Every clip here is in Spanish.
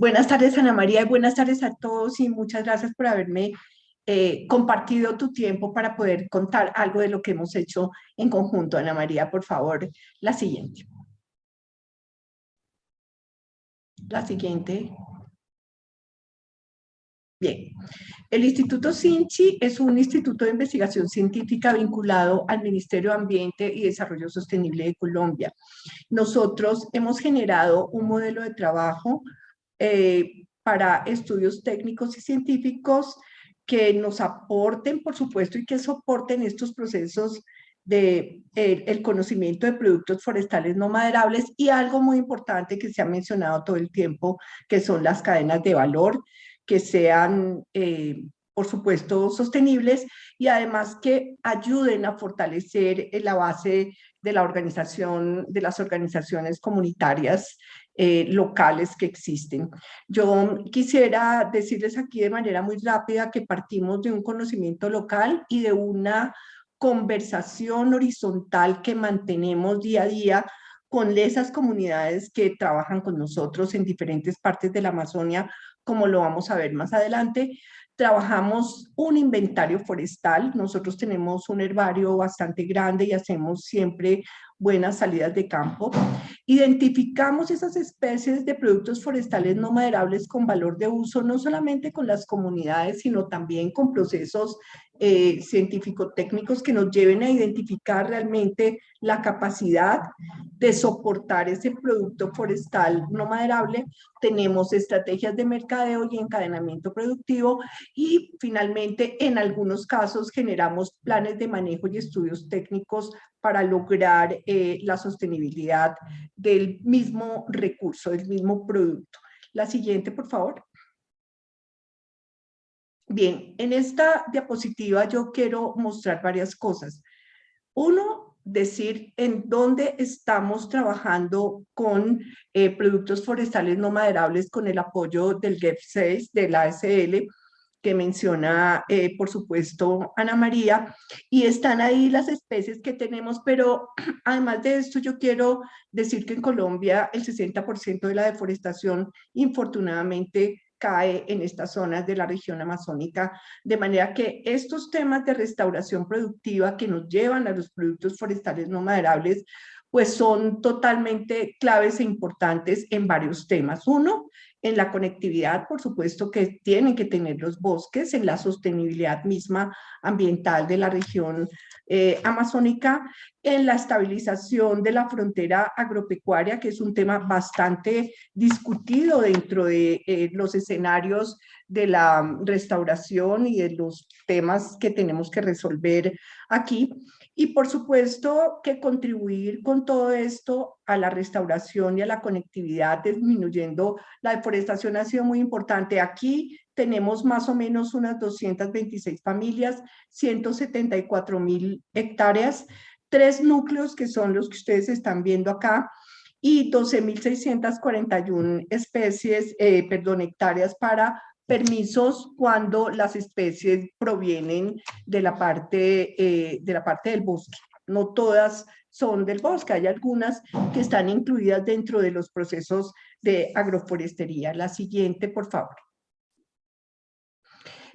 Buenas tardes, Ana María, y buenas tardes a todos y muchas gracias por haberme eh, compartido tu tiempo para poder contar algo de lo que hemos hecho en conjunto. Ana María, por favor, la siguiente. La siguiente. Bien, el Instituto Sinchi es un instituto de investigación científica vinculado al Ministerio de Ambiente y Desarrollo Sostenible de Colombia. Nosotros hemos generado un modelo de trabajo eh, para estudios técnicos y científicos que nos aporten, por supuesto, y que soporten estos procesos de el, conocimiento de productos forestales no maderables y algo muy importante que se ha mencionado todo el tiempo, que son las cadenas de valor, que sean, eh, por supuesto, sostenibles y además que ayuden a fortalecer la base de la organización, de las organizaciones comunitarias eh, locales que existen. Yo quisiera decirles aquí de manera muy rápida que partimos de un conocimiento local y de una conversación horizontal que mantenemos día a día con esas comunidades que trabajan con nosotros en diferentes partes de la Amazonia, como lo vamos a ver más adelante. Trabajamos un inventario forestal, nosotros tenemos un herbario bastante grande y hacemos siempre buenas salidas de campo. Identificamos esas especies de productos forestales no maderables con valor de uso, no solamente con las comunidades, sino también con procesos eh, científico-técnicos que nos lleven a identificar realmente la capacidad de soportar ese producto forestal no maderable. Tenemos estrategias de mercadeo y encadenamiento productivo y finalmente en algunos casos generamos planes de manejo y estudios técnicos para lograr eh, la sostenibilidad del mismo recurso, del mismo producto. La siguiente, por favor. Bien, en esta diapositiva yo quiero mostrar varias cosas. Uno, decir en dónde estamos trabajando con eh, productos forestales no maderables con el apoyo del GEF 6, de la ASL, que menciona, eh, por supuesto, Ana María, y están ahí las especies que tenemos, pero además de esto yo quiero decir que en Colombia el 60% de la deforestación, infortunadamente, cae en estas zonas de la región amazónica, de manera que estos temas de restauración productiva que nos llevan a los productos forestales no maderables, pues son totalmente claves e importantes en varios temas. Uno, en la conectividad, por supuesto que tienen que tener los bosques, en la sostenibilidad misma ambiental de la región eh, amazónica, en la estabilización de la frontera agropecuaria, que es un tema bastante discutido dentro de eh, los escenarios de la restauración y de los temas que tenemos que resolver aquí. Y por supuesto que contribuir con todo esto a la restauración y a la conectividad, disminuyendo la deforestación ha sido muy importante. Aquí tenemos más o menos unas 226 familias, 174 mil hectáreas, tres núcleos que son los que ustedes están viendo acá, y 12.641 especies, eh, perdón, hectáreas para permisos cuando las especies provienen de la parte, eh, de la parte del bosque. No todas son del bosque, hay algunas que están incluidas dentro de los procesos de agroforestería. La siguiente, por favor.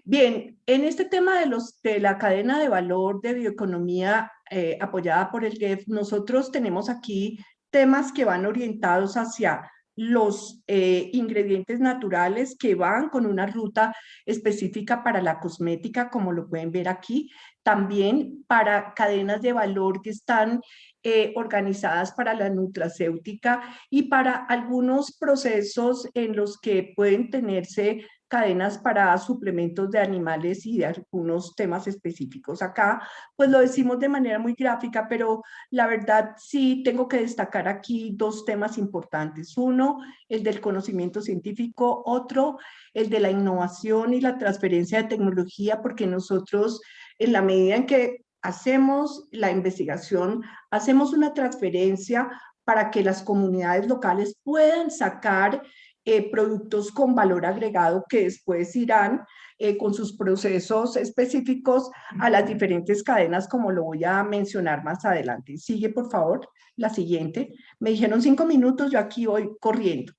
Bien, en este tema de, los, de la cadena de valor de bioeconomía eh, apoyada por el GEF, nosotros tenemos aquí temas que van orientados hacia los eh, ingredientes naturales que van con una ruta específica para la cosmética, como lo pueden ver aquí, también para cadenas de valor que están eh, organizadas para la nutracéutica y para algunos procesos en los que pueden tenerse cadenas para suplementos de animales y de algunos temas específicos. Acá pues lo decimos de manera muy gráfica, pero la verdad sí tengo que destacar aquí dos temas importantes. Uno, el del conocimiento científico, otro, el de la innovación y la transferencia de tecnología, porque nosotros en la medida en que hacemos la investigación, hacemos una transferencia para que las comunidades locales puedan sacar eh, productos con valor agregado que después irán eh, con sus procesos específicos a las diferentes cadenas, como lo voy a mencionar más adelante. Sigue, por favor, la siguiente. Me dijeron cinco minutos, yo aquí voy corriendo.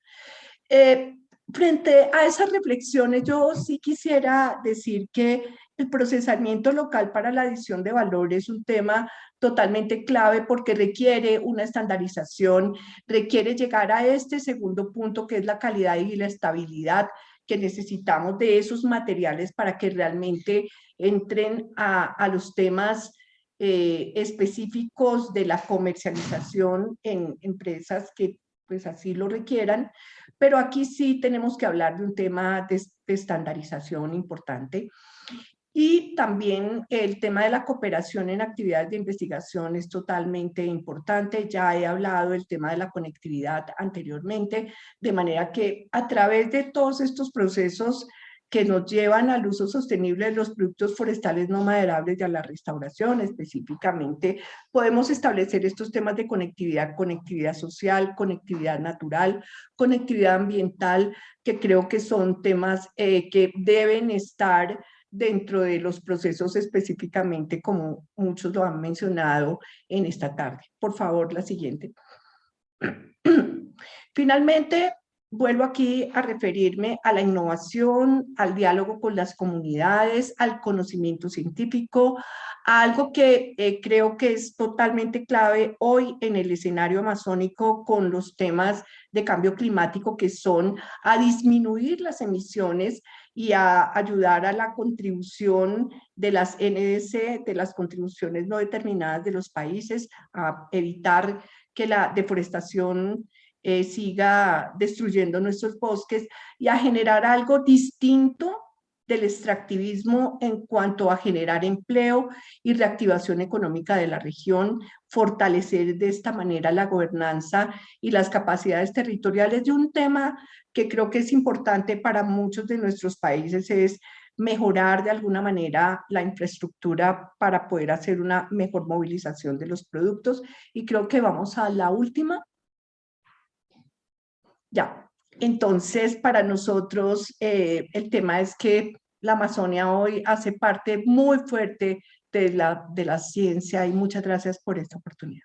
Eh, Frente a esas reflexiones, yo sí quisiera decir que el procesamiento local para la adición de valor es un tema totalmente clave porque requiere una estandarización, requiere llegar a este segundo punto que es la calidad y la estabilidad que necesitamos de esos materiales para que realmente entren a, los temas eh, específicos de la comercialización en empresas que pues así lo requieran, pero aquí sí tenemos que hablar de un tema de, estandarización importante. Y también el tema de la cooperación en actividades de investigación es totalmente importante. Ya he hablado del tema de la conectividad anteriormente, de manera que a través de todos estos procesos que nos llevan al uso sostenible de los productos forestales no maderables y a la restauración específicamente, podemos establecer estos temas de conectividad, conectividad social, conectividad natural, conectividad ambiental, que creo que son temas eh, que deben estar dentro de los procesos específicamente como muchos lo han mencionado en esta tarde. Por favor, la siguiente. Finalmente, vuelvo aquí a referirme a la innovación, al diálogo con las comunidades, al conocimiento científico, algo que eh, creo que es totalmente clave hoy en el escenario amazónico con los temas de cambio climático que son a disminuir las emisiones y a ayudar a la contribución de las NDC, de las contribuciones no determinadas de los países, a evitar que la deforestación eh, siga destruyendo nuestros bosques y a generar algo distinto del extractivismo en cuanto a generar empleo y reactivación económica de la región, fortalecer de esta manera la gobernanza y las capacidades territoriales. De un tema que creo que es importante para muchos de nuestros países es mejorar de alguna manera la infraestructura para poder hacer una mejor movilización de los productos. Y creo que vamos a la última. Ya, entonces para nosotros eh, el tema es que la Amazonia hoy hace parte muy fuerte de la, de la ciencia y muchas gracias por esta oportunidad.